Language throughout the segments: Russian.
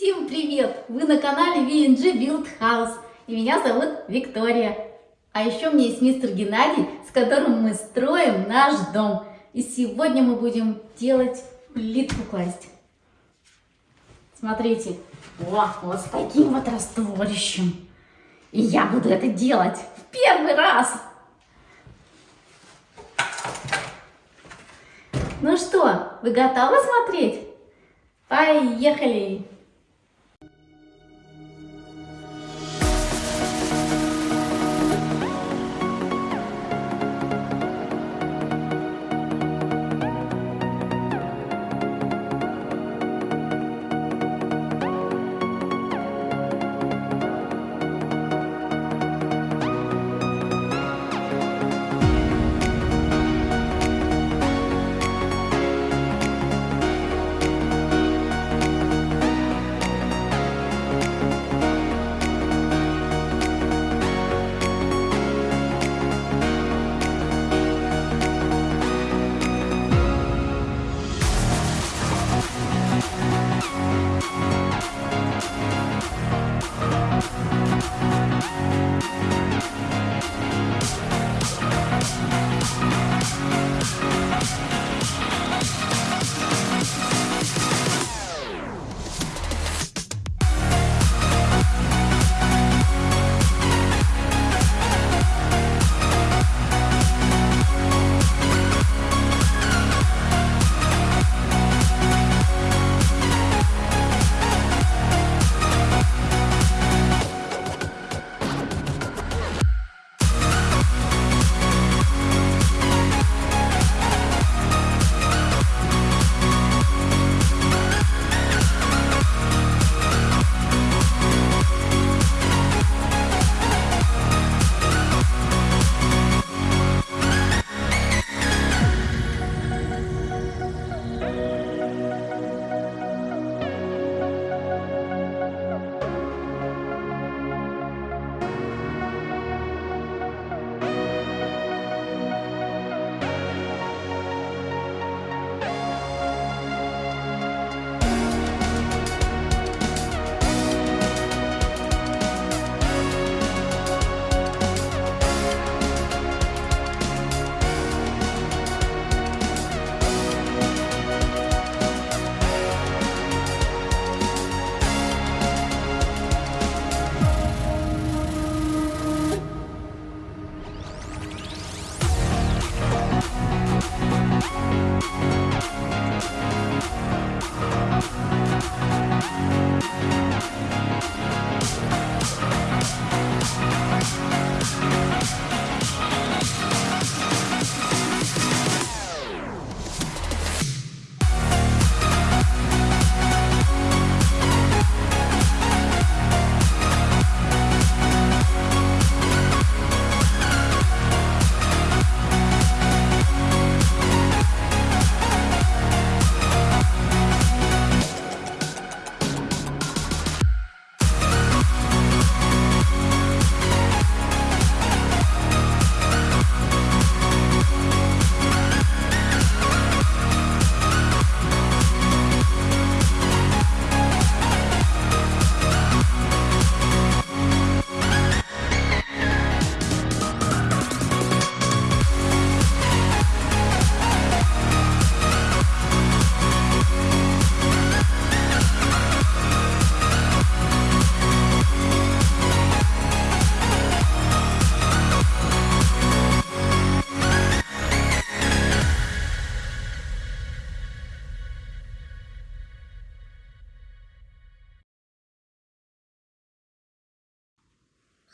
Всем привет! Вы на канале VNG Build House и меня зовут Виктория. А еще у меня есть мистер Геннадий, с которым мы строим наш дом. И сегодня мы будем делать плитку класть. Смотрите, о, вот с таким вот растворищем. И я буду это делать в первый раз. Ну что, вы готовы смотреть? Поехали!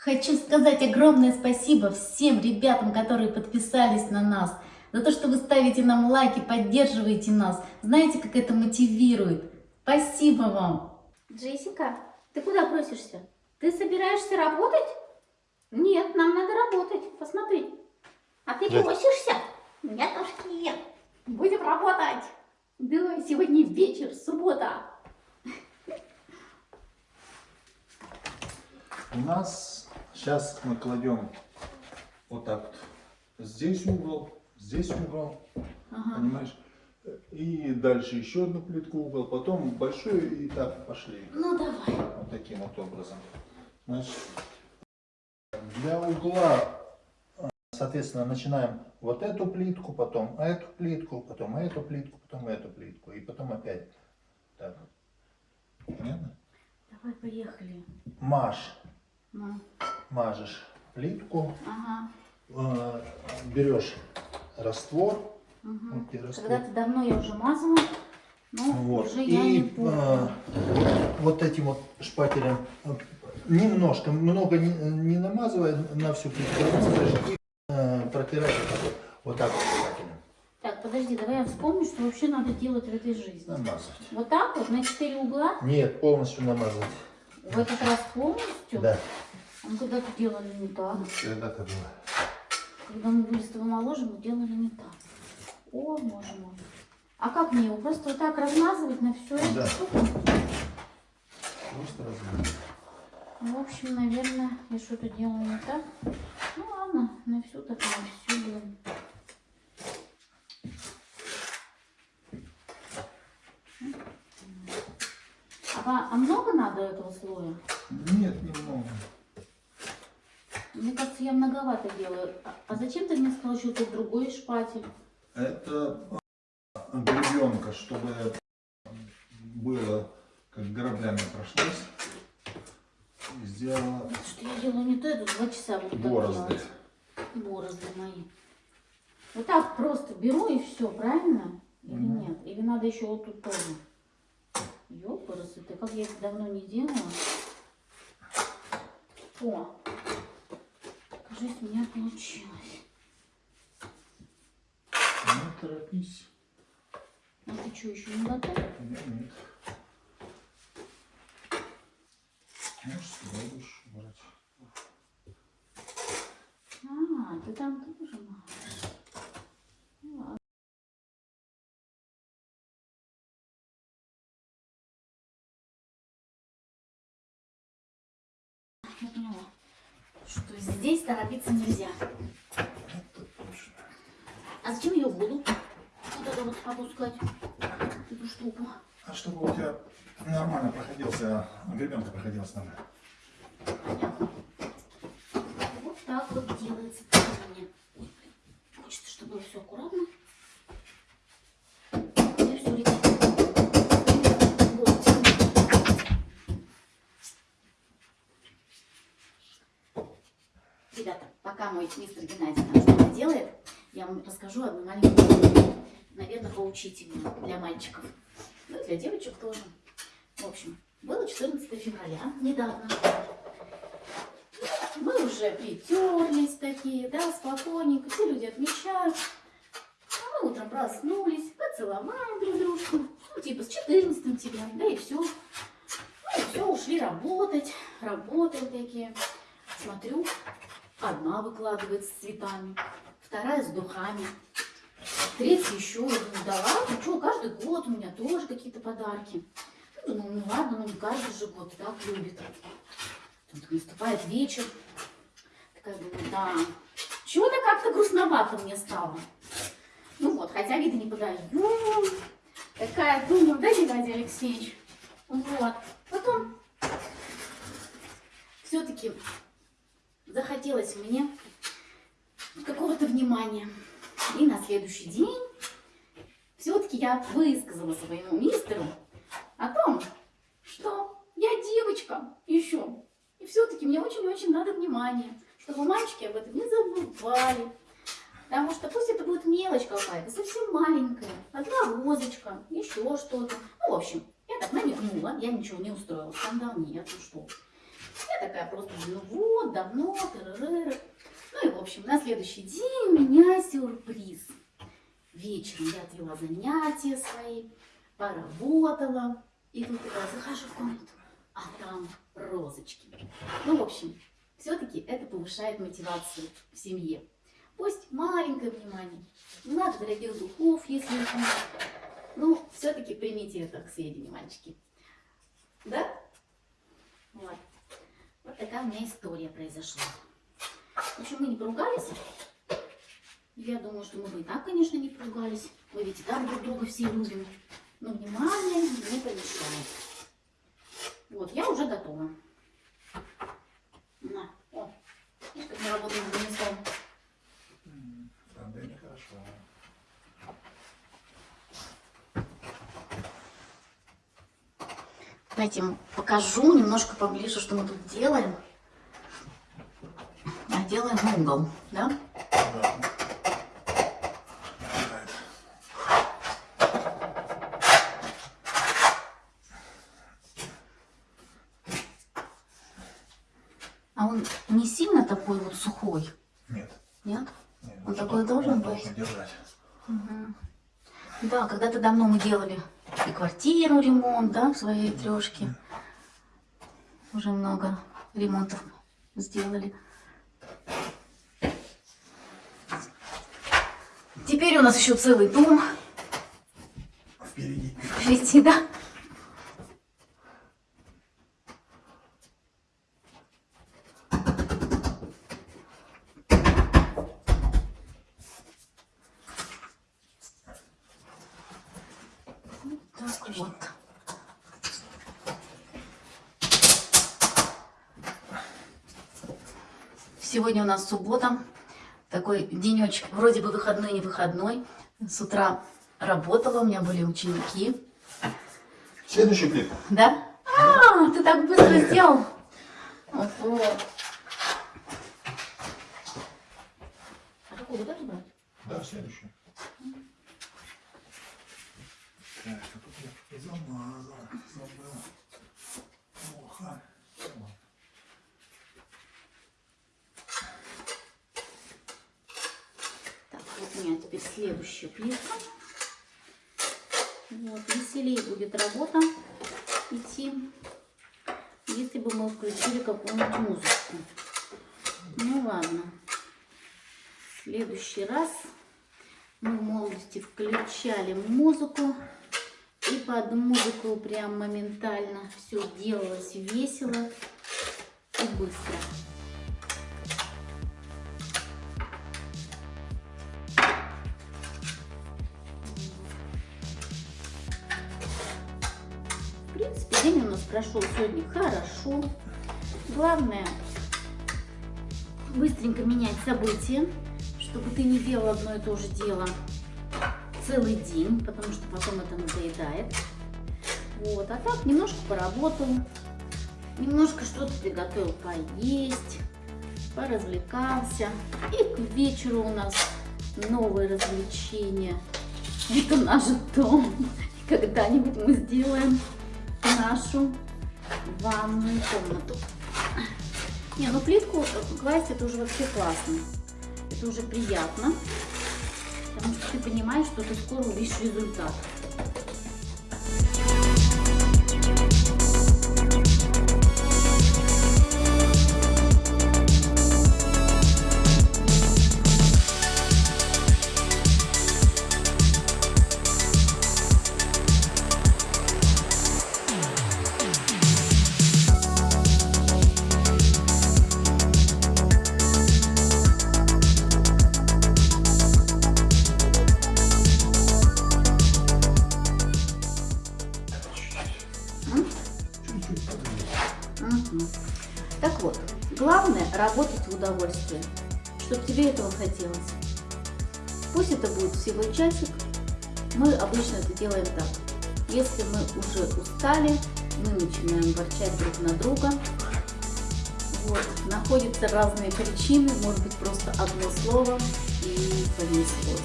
Хочу сказать огромное спасибо всем ребятам, которые подписались на нас, за то, что вы ставите нам лайки, поддерживаете нас. Знаете, как это мотивирует. Спасибо вам. Джессика, ты куда просишься? Ты собираешься работать? Нет, нам надо работать. Посмотри. А ты Да. просишься? Нет. Будем работать. Да, сегодня вечер, суббота. У нас сейчас мы кладем вот так вот. Здесь угол, здесь угол. Ага. Понимаешь? И дальше еще одну плитку угол, потом большой и так пошли. Ну давай. Вот таким вот образом. Значит, для угла, соответственно, начинаем вот эту плитку, потом эту плитку, потом эту плитку, потом эту плитку. И потом опять так. Понятно? Давай, поехали. Мажь. Ну, Мажешь плитку, ага. э, берешь раствор, Угу. вот раствор. Когда-то давно я уже мазала, но Вот. уже я не И помню. э, вот этим вот шпателем э, немножко, много не, не намазывая на всю плитку, и э, протираешь вот так вот, вот так вот шпателем. Так, подожди, давай я вспомню, что вообще надо делать в этой жизни. Намазывать. Вот так вот, на четыре угла, Нет, полностью намазывать. в этот раз полностью. Да. А мы когда-то делали не так. Когда-то было. Когда мы были с тобой моложе, мы делали не так. О, боже мой. А как мне его? Просто вот так размазывать на всю эту Да. штуку? Просто размазывать. В общем, наверное, я что-то делаю не так. Ну ладно, на всю так на всю блин. А, а много надо этого слоя? Нет, немного. Кажется, я многовато делаю. А, а зачем ты мне сказал, что тут другой шпатель? Это гребенка, чтобы было, как граблями прошлось. И сделала Что я делаю не то, я тут два часа буду борозды. Борозды мои. Вот так просто беру и все, правильно? Или Мгм. нет? Или надо еще вот тут тоже? Ёпарасы, ты как я это давно не делала. О, кажется, у меня получилось. Не торопись. А ты что, еще не готов? Нет, нет. Можешь сюда будешь брать. А, ты там тоже можешь. Ну. Я поняла, что здесь торопиться нельзя. А зачем ее воду? Вот это вот опускать, эту штуку. А чтобы у тебя нормально проходился, гребенка проходилась нормально. Понятно. Вот так вот делается мне. Хочется, чтобы было все аккуратно. Пока мой мистер Геннадий там что-то делает, я вам расскажу одну маленькую. Наверное, поучительную для мальчиков. Ну, и для девочек тоже. В общем, было 14 февраля, недавно. Мы уже притерлись такие, да, спокойненько, все люди отмечают. А мы утром проснулись, поцеловали друг дружку, ну, типа с 14 тебя, да и все. Ну и все, ушли работать, работаем такие. Смотрю, одна выкладывает с цветами, вторая с духами, третья еще. Я думаю, да ладно, что, каждый год у меня тоже какие-то подарки. Ну, думаю, ну ладно, ну не каждый же год так любит. Тут наступает вечер. Такая думаю, да, чего-то как-то грустновато мне стало. Ну вот, хотя вида не подаю. Такая думаю, да, Геннадий Алексеевич? Вот. Потом все-таки захотелось мне какого-то внимания. И на следующий день все-таки я высказала своему мистеру о том, что я девочка еще. И все-таки мне очень-очень надо внимания, чтобы мальчики об этом не забывали. Потому что пусть это будет мелочь какая-то, совсем маленькая, одна розочка, еще что-то. Ну, в общем, я так намекнула, я ничего не устроила, скандал нет, ну что. Я такая просто, ну вот, давно, тыры Ну и, в общем, на следующий день меня сюрприз. Вечером я отвела занятия свои, поработала. И тут такая захожу в комнату, а там розочки. Ну, в общем, все-таки это повышает мотивацию в семье. Пусть маленькое внимание, не надо дорогих духов, если их. Ну, все-таки примите это к сведению, мальчики. Да? Вот. Вот такая у меня история произошла. В общем, мы не поругались. Я думаю, что мы бы и так, конечно, не поругались. Мы ведь и так друг друга все любим. Но внимание не помешает. Вот, я уже готова. На, о, видишь, как мы работаем с ремеслом. Да, это хорошо. Давайте ему покажу немножко поближе, что мы тут делаем. А, Делаем угол, да? Да. А он не сильно такой вот сухой, Нет. нет? нет Он такой так должен он быть? должен держать. Да, когда-то давно мы делали квартиру ремонт, да, в своей трешке. Уже много ремонтов сделали. Теперь у нас еще целый дом Впереди. впереди, да? Так вот. Сегодня у нас суббота. Такой денечек, вроде бы выходной, не выходной. С утра работала, у меня были ученики. Следующий плит. Да? А, ты так быстро сделал. Ого. А какой вот это брать? Да, следующий. Так, а тут я замазал. Забыл. Плохо. Вот. Так, вот у меня теперь следующая плитка. Вот, веселее будет работа идти, если бы мы включили какую-нибудь музычку. Ну ладно. В следующий раз мы в молодости включали музыку. И под музыку прям моментально все делалось весело и быстро. Прошел сегодня хорошо. Главное быстренько менять события, чтобы ты не делал одно и то же дело целый день, потому что потом это надоедает. Вот, а так немножко поработал, немножко что-то приготовил поесть, поразвлекался. И к вечеру у нас новое развлечение. Это наш дом. Когда-нибудь мы сделаем нашу ванную комнату. Не, ну плитку класть это уже вообще классно. Это уже приятно. Потому что ты понимаешь, что ты скоро увидишь результат. Пусть это будет всего часик, мы обычно это делаем так. Если мы уже устали, мы начинаем ворчать друг на друга. Вот, находятся разные причины, может быть просто одно слово и понеслось.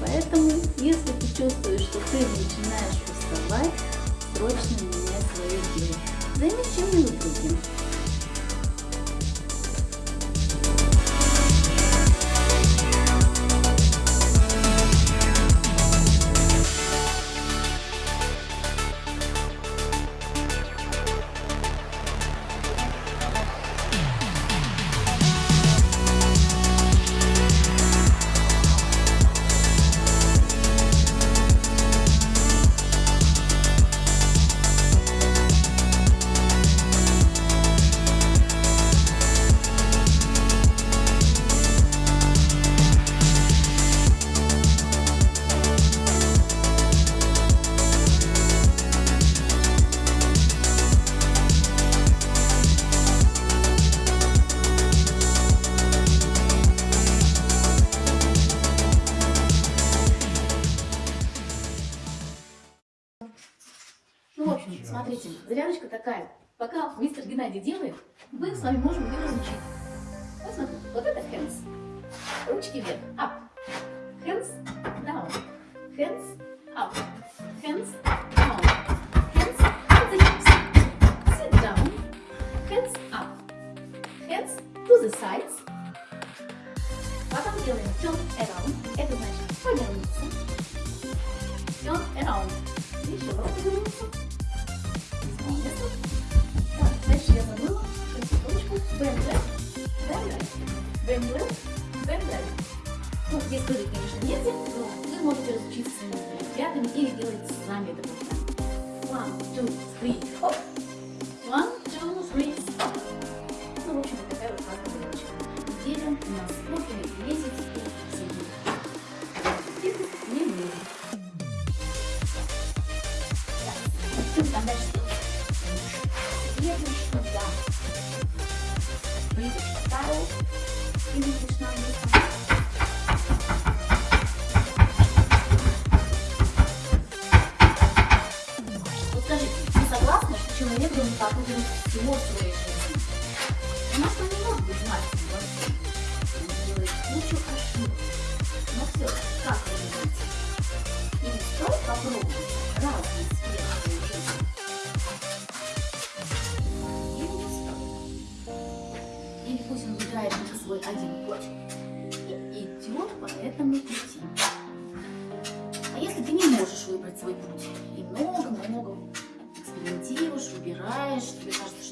Поэтому, если ты чувствуешь, что ты начинаешь уставать, срочно меняй свое дело. Займись чем-нибудь другим. Смотрите, зарядочка такая. Пока мистер Геннадий делает, мы с вами можем ее разучить. Вот смотрите, вот это hands. Ручки вверх. Up. Hands down. Hands up. Hands down. Hands at the hips. Sit down. Hands up. Hands to the sides. Потом делаем turn around. Это значит повернуться. Turn around. Еще раз повернуться. Молодец. Так, дальше я забыла. Секундочку. Bend right. Bend left. Bend right. Ну, вы можете разучиться своими или делать сами это. One, two, three, хоп. One,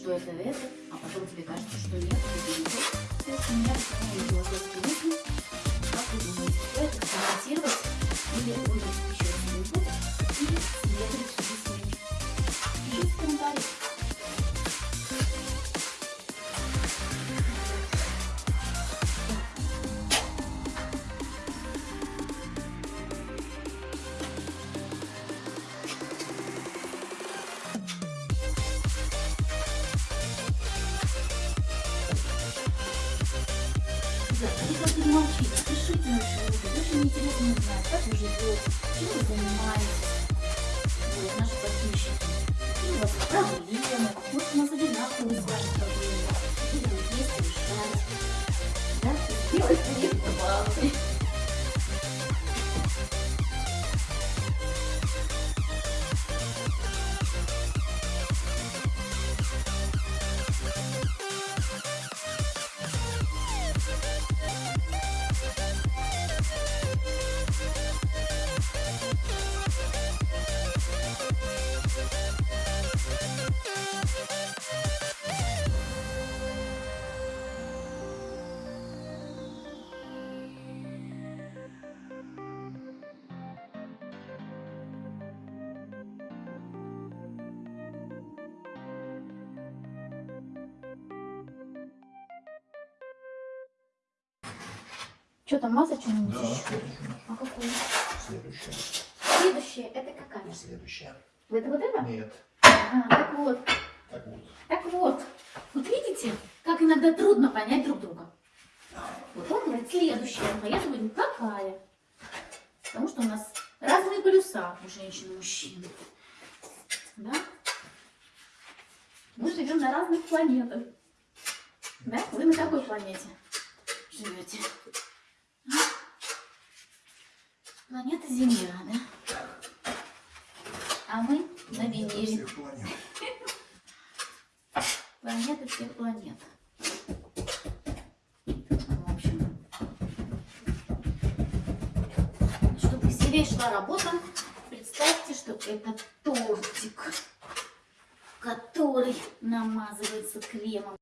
что это это, а потом тебе кажется, что нет, это не то, то есть у меня такая философская мысль, как вы думаете, стоит экспериментировать или выбрать Что там, что-нибудь Да. А какую? Следующее. Следующее, это какая? Следующее. Это вот это? Нет. А, так вот. Так вот. Так вот, вот видите, как иногда трудно понять друг друга. Вот он говорит следующее, а я говорю какая. Потому что у нас разные полюса у женщин и мужчин. Да? Мы живем на разных планетах. Да? Вы на какой планете живете? Планета Земля, да? А мы на Венере. Всех планет. Планеты всех планет. В общем, чтобы веселее шла работа, представьте, что это тортик, который намазывается кремом.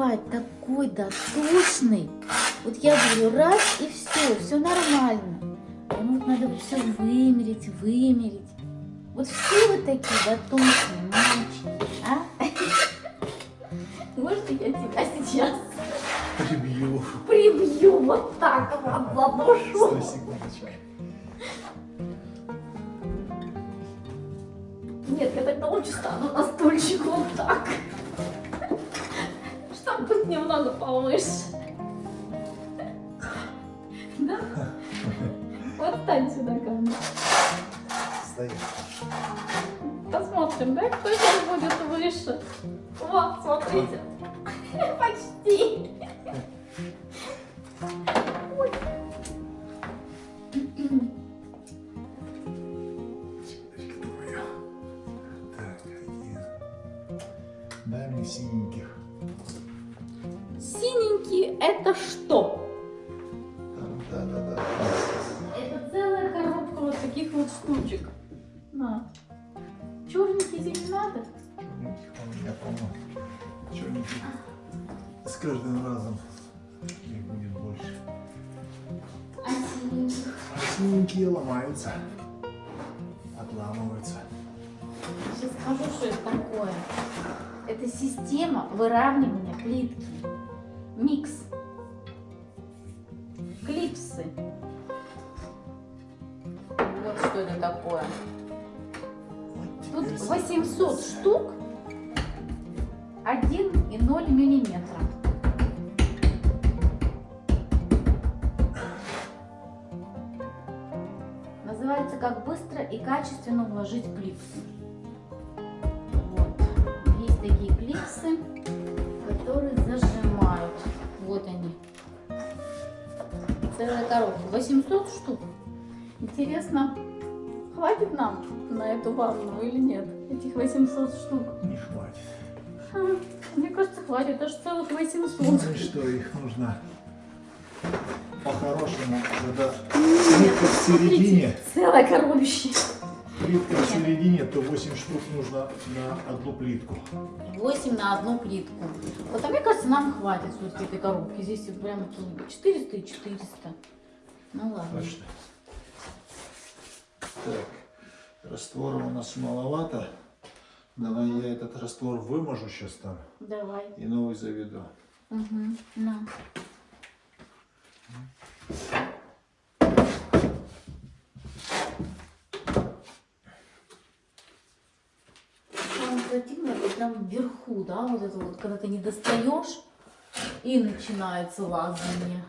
Бывает такой дотошный. Вот я говорю, раз и все, все нормально. А ему вот надо все вымерить, вымерить. Вот все вы такие дотошные мальчики, а? Может, я тебя сейчас Прибью. прибью вот так вот? Стой секундочку. Нет, я тогда лучше стану на стульчик вот так. Быть немного повыше. Да? Вот стань сюда ко мне. Стоять. Посмотрим, да, кто сейчас будет выше. Вот, смотрите. 1,0 миллиметра. Называется «Как быстро и качественно уложить клипсы». Вот. Есть такие клипсы, которые зажимают. Вот они. Целая коробка. 800 штук. Интересно, хватит нам на эту ванну или нет? Этих 800 штук. Не хватит. Мне кажется, хватит, аж целых 800. Ну и что, их нужно по-хорошему, когда плитка в середине, Целое коробище. плитка в середине, то 8 штук нужно на одну плитку. 8 на одну плитку. Вот, а мне кажется, нам хватит вот этой коробки. Здесь прям 400 и 400. Ну ладно. Точно. Так, раствора у нас маловато. Давай я этот раствор выможу сейчас там Давай. и новый заведу. Угу. На. Прям вверху, да, вот это вот, когда ты не достаешь, и начинается лазание.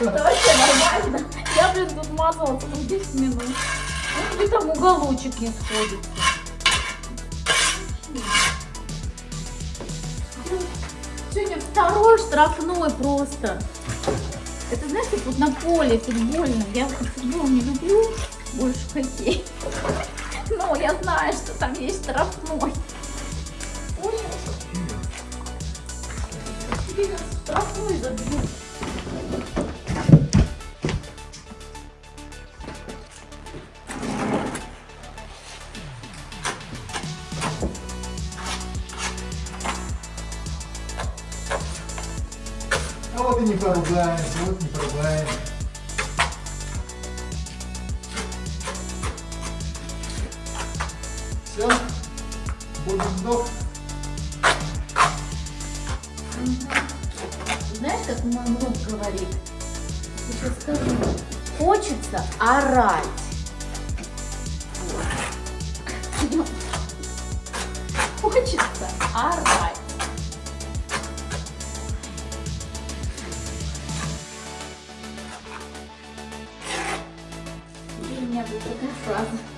Вообще нормально. Я, блин, тут мазала целых 10 минут. Ну, где там уголочек не сходится. Сегодня второй штрафной просто. Это, знаешь, как вот на поле футбольном. Я футбол не люблю, больше хоккей. Но я знаю, что там есть штрафной. Понял? Штрафной забьют. Поругаемся, вот не поругаемся. Все, будем сдох. Знаешь, как мой муж говорит? Сейчас скажу. Хочется орать. Хочется орать. И